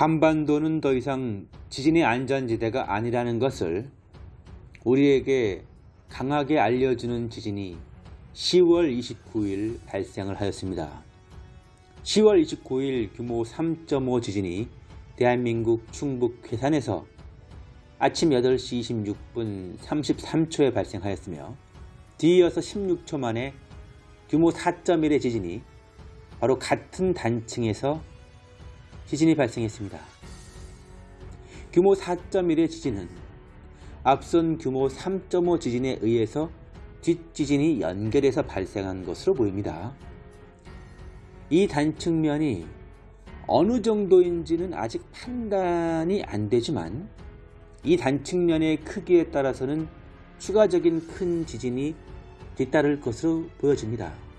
한반도는 더 이상 지진의 안전지대가 아니라는 것을 우리에게 강하게 알려주는 지진이 10월 29일 발생을 하였습니다. 10월 29일 규모 3.5 지진이 대한민국 충북 괴산에서 아침 8시 26분 33초에 발생하였으며 뒤이어서 16초 만에 규모 4.1의 지진이 바로 같은 단층에서 지진이 발생했습니다. 규모 4.1의 지진은 앞선 규모 3.5 지진에 의해서 뒷지진이 연결해서 발생한 것으로 보입니다. 이 단층면이 어느 정도인지는 아직 판단이 안 되지만 이 단층면의 크기에 따라서는 추가적인 큰 지진이 뒤따를 것으로 보여집니다.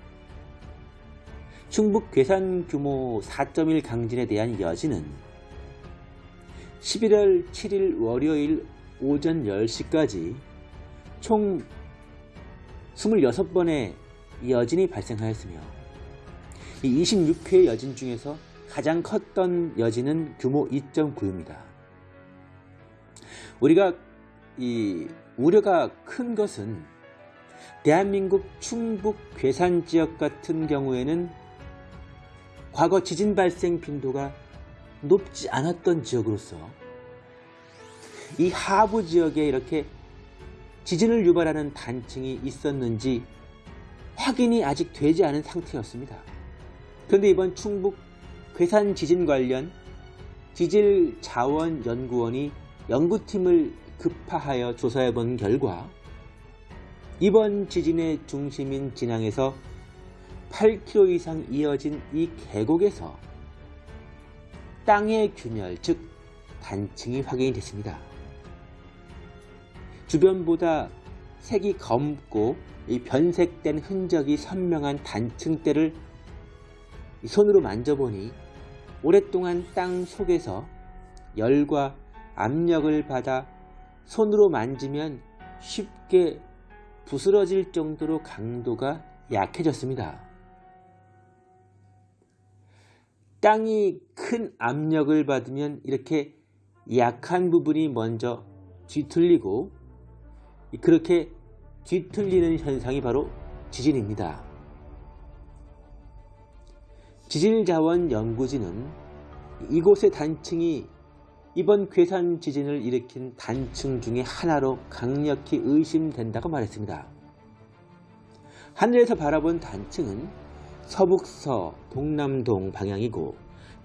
충북 괴산 규모 4.1 강진에 대한 여진은 11월 7일 월요일 오전 10시까지 총 26번의 여진이 발생하였으며 이 26회 여진 중에서 가장 컸던 여진은 규모 2.9입니다. 우리가 이 우려가 큰 것은 대한민국 충북 괴산 지역 같은 경우에는 과거 지진 발생 빈도가 높지 않았던 지역으로서 이 하부 지역에 이렇게 지진을 유발하는 단층이 있었는지 확인이 아직 되지 않은 상태였습니다. 그런데 이번 충북 괴산 지진 관련 지질자원연구원이 연구팀을 급파하여 조사해 본 결과 이번 지진의 중심인 진앙에서 8km 이상 이어진 이 계곡에서 땅의 균열, 즉 단층이 확인이 됐습니다. 주변보다 색이 검고 변색된 흔적이 선명한 단층대를 손으로 만져보니 오랫동안 땅 속에서 열과 압력을 받아 손으로 만지면 쉽게 부스러질 정도로 강도가 약해졌습니다. 땅이 큰 압력을 받으면 이렇게 약한 부분이 먼저 뒤틀리고 그렇게 뒤틀리는 현상이 바로 지진입니다. 지질자원연구진은 이곳의 단층이 이번 괴산 지진을 일으킨 단층 중의 하나로 강력히 의심된다고 말했습니다. 하늘에서 바라본 단층은 서북서 동남동 방향이고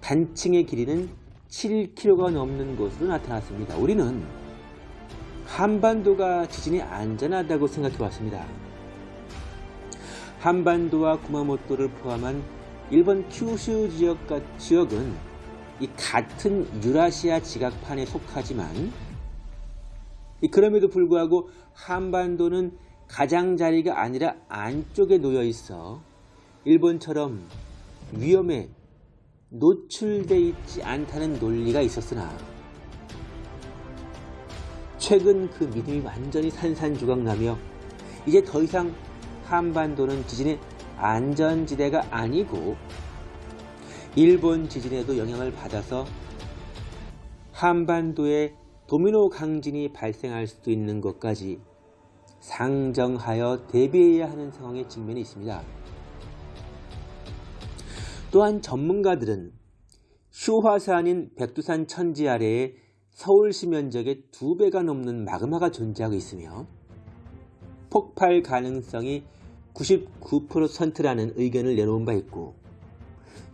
단층의 길이는 7km가 넘는 곳으로 나타났습니다. 우리는 한반도가 지진이 안전하다고 생각해 왔습니다. 한반도와 구마모토를 포함한 일본 큐슈 지역, 지역은 이 같은 유라시아 지각판에 속하지만 그럼에도 불구하고 한반도는 가장자리가 아니라 안쪽에 놓여 있어 일본처럼 위험에 노출돼 있지 않다는 논리가 있었으나 최근 그 믿음이 완전히 산산조각나며 이제 더 이상 한반도는 지진의 안전지대가 아니고 일본 지진에도 영향을 받아서 한반도에 도미노 강진이 발생할 수도 있는 것까지 상정하여 대비해야 하는 상황에 직면해 있습니다. 또한 전문가들은 휴화산인 백두산 천지 아래에 서울시 면적의 두 배가 넘는 마그마가 존재하고 있으며 폭발 가능성이 99%라는 의견을 내놓은 바 있고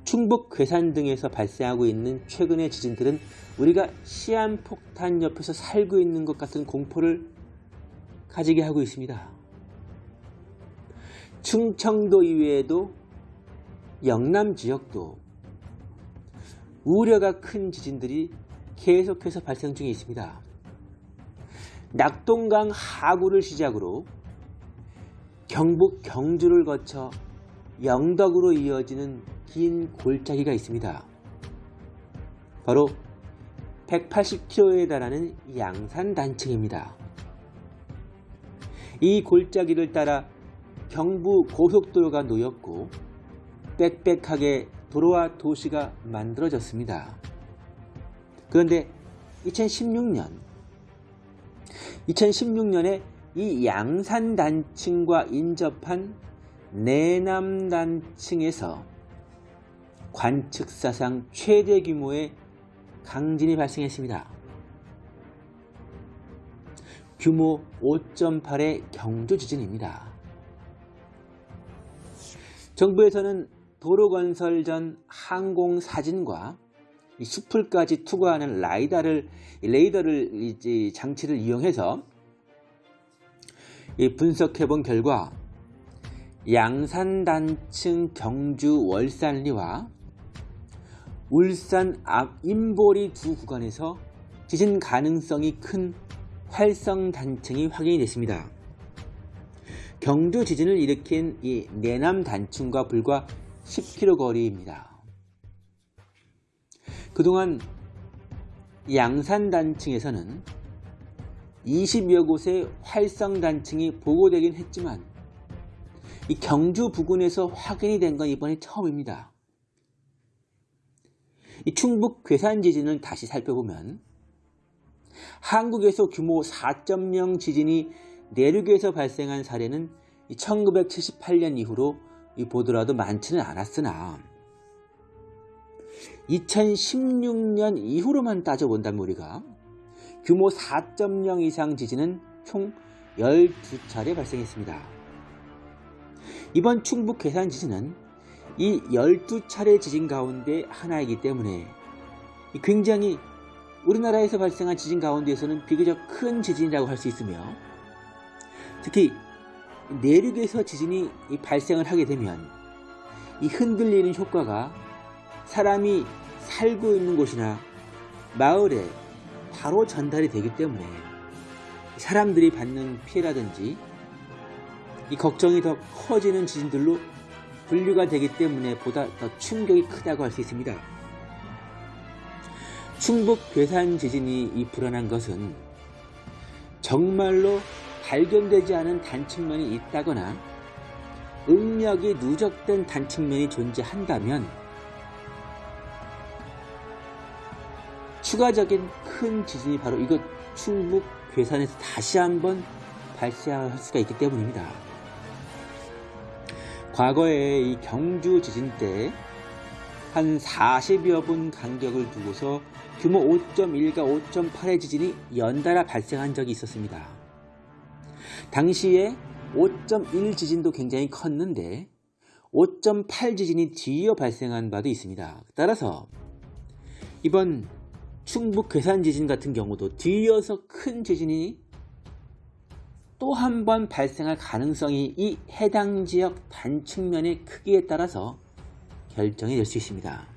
충북 괴산 등에서 발생하고 있는 최근의 지진들은 우리가 시한폭탄 옆에서 살고 있는 것 같은 공포를 가지게 하고 있습니다. 충청도 이외에도 영남 지역도 우려가 큰 지진들이 계속해서 발생 중에 있습니다. 낙동강 하구를 시작으로 경북 경주를 거쳐 영덕으로 이어지는 긴 골짜기가 있습니다. 바로 180km에 달하는 양산 단층입니다. 이 골짜기를 따라 경부 고속도로가 놓였고 빽빽하게 도로와 도시가 만들어졌습니다. 그런데 2016년 2016년에 이 양산 단층과 인접한 내남 단층에서 관측사상 최대 규모의 강진이 발생했습니다. 규모 5.8의 경주 지진입니다. 정부에서는 도로 건설 전 항공 사진과 이 숲을까지 투과하는 라이다를 레이더를 장치를 이용해서 이 분석해 본 결과 양산 단층 경주 월산리와 울산 앞 임보리 두 구간에서 지진 가능성이 큰 활성 단층이 확인이 됐습니다. 경주 지진을 일으킨 이 내남 단층과 불과 10km 거리입니다. 그동안 양산 단층에서는 20여 곳의 활성 단층이 보고되긴 했지만 이 경주 부근에서 확인이 된 건 이번이 처음입니다. 이 충북 괴산 지진을 다시 살펴보면 한국에서 규모 4.0 지진이 내륙에서 발생한 사례는 1978년 이후로 보더라도 많지는 않았으나 2016년 이후로만 따져본다면 우리가 규모 4.0 이상 지진은 총 12차례 발생했습니다. 이번 충북 괴산 지진은 이 12차례 지진 가운데 하나이기 때문에 굉장히 우리나라에서 발생한 지진 가운데에서는 비교적 큰 지진이라고 할 수 있으며 특히 내륙에서 지진이 발생을 하게 되면 이 흔들리는 효과가 사람이 살고 있는 곳이나 마을에 바로 전달이 되기 때문에 사람들이 받는 피해라든지 이 걱정이 더 커지는 지진들로 분류가 되기 때문에 보다 더 충격이 크다고 할 수 있습니다. 충북 괴산 지진이 이 불안한 것은 정말로 발견되지 않은 단층면이 있다거나 응력이 누적된 단층면이 존재한다면 추가적인 큰 지진이 바로 이것 충북 괴산에서 다시 한번 발생할 수가 있기 때문입니다. 과거에 이 경주 지진 때 한 40여 분 간격을 두고서 규모 5.1과 5.8의 지진이 연달아 발생한 적이 있었습니다. 당시에 5.1 지진도 굉장히 컸는데 5.8 지진이 뒤이어 발생한 바도 있습니다. 따라서 이번 충북 괴산 지진 같은 경우도 뒤이어서 큰 지진이 또 한 번 발생할 가능성이 이 해당 지역 단층면의 크기에 따라서 결정이 될 수 있습니다.